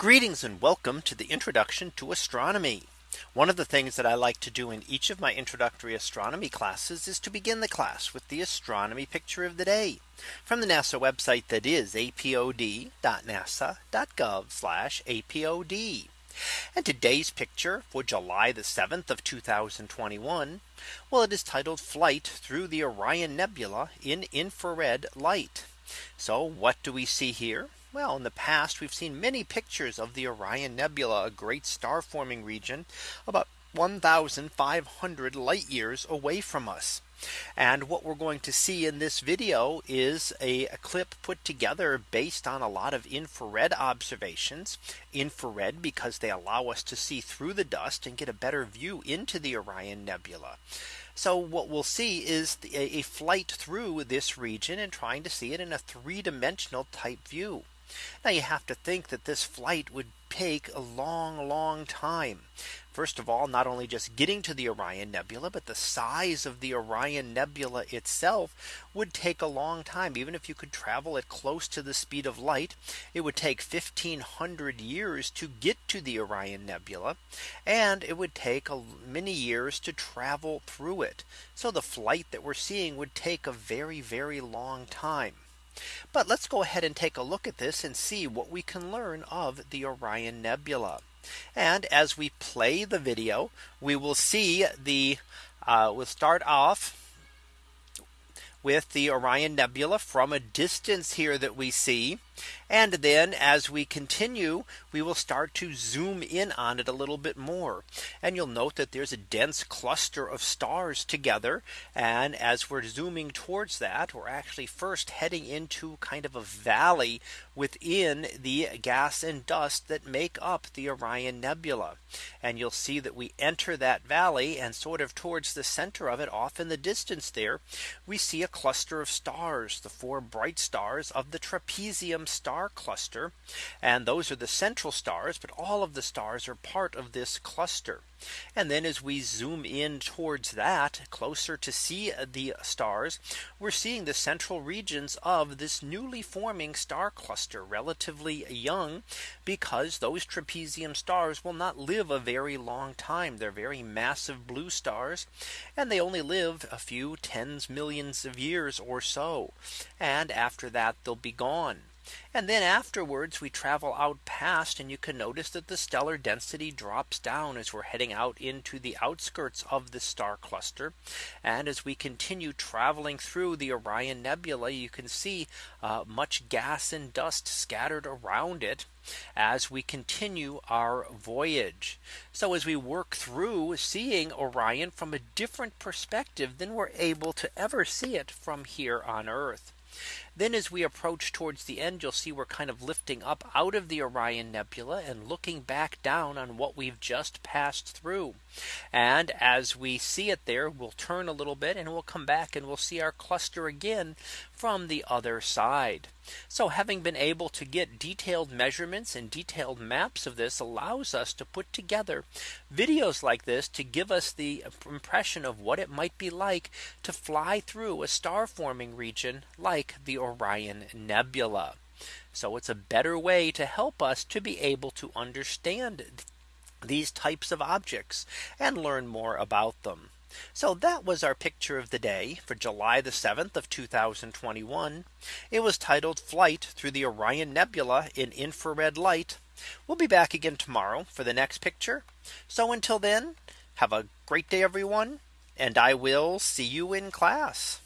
Greetings and welcome to the introduction to astronomy. One of the things that I like to do in each of my introductory astronomy classes is to begin the class with the astronomy picture of the day from the NASA website that is apod.nasa.gov apod. And today's picture for July the 7th of 2021. Well, it is titled flight through the Orion Nebula in infrared light. So what do we see here? Well, in the past, we've seen many pictures of the Orion Nebula, a great star forming region about 1500 light years away from us. And what we're going to see in this video is a, a, clip put together based on a lot of infrared observations infrared because they allow us to see through the dust and get a better view into the Orion Nebula. So what we'll see is a, a flight through this region and trying to see it in a three dimensional type view. Now you have to think that this flight would take a long, long time. First of all, not only just getting to the Orion Nebula, but the size of the Orion Nebula itself would take a long time. Even if you could travel at close to the speed of light, it would take 1500 years to get to the Orion Nebula. And it would take many years to travel through it. So the flight that we're seeing would take a very, very long time. But let's go ahead and take a look at this and see what we can learn of the Orion Nebula. And as we play the video, we will see the uh, we'll start off with the Orion Nebula from a distance here that we see. And then as we continue, we will start to zoom in on it a little bit more. And you'll note that there's a dense cluster of stars together. And as we're zooming towards that, we're actually first heading into kind of a valley within the gas and dust that make up the Orion Nebula. And you'll see that we enter that valley and sort of towards the center of it off in the distance there, we see a cluster of stars, the four bright stars of the trapezium star cluster. And those are the central stars, but all of the stars are part of this cluster. And then as we zoom in towards that closer to see uh, the stars, we're seeing the central regions of this newly forming star cluster relatively young because those trapezium stars will not live a very long time. They're very massive blue stars and they only live a few tens millions of years or so. And after that they'll be gone. And then afterwards we travel out past and you can notice that the stellar density drops down as we're heading out into the outskirts of the star cluster. And as we continue traveling through the Orion Nebula, you can see uh, much gas and dust scattered around it as we continue our voyage. So as we work through seeing Orion from a different perspective than we're able to ever see it from here on Earth. Then as we approach towards the end, you'll see we're kind of lifting up out of the Orion Nebula and looking back down on what we've just passed through. And as we see it there, we'll turn a little bit and we'll come back and we'll see our cluster again from the other side. So having been able to get detailed measurements and detailed maps of this allows us to put together videos like this to give us the impression of what it might be like to fly through a star forming region like the Orion Nebula. So it's a better way to help us to be able to understand these types of objects and learn more about them. So that was our picture of the day for July the 7th of 2021. It was titled flight through the Orion Nebula in infrared light. We'll be back again tomorrow for the next picture. So until then, have a great day, everyone. And I will see you in class.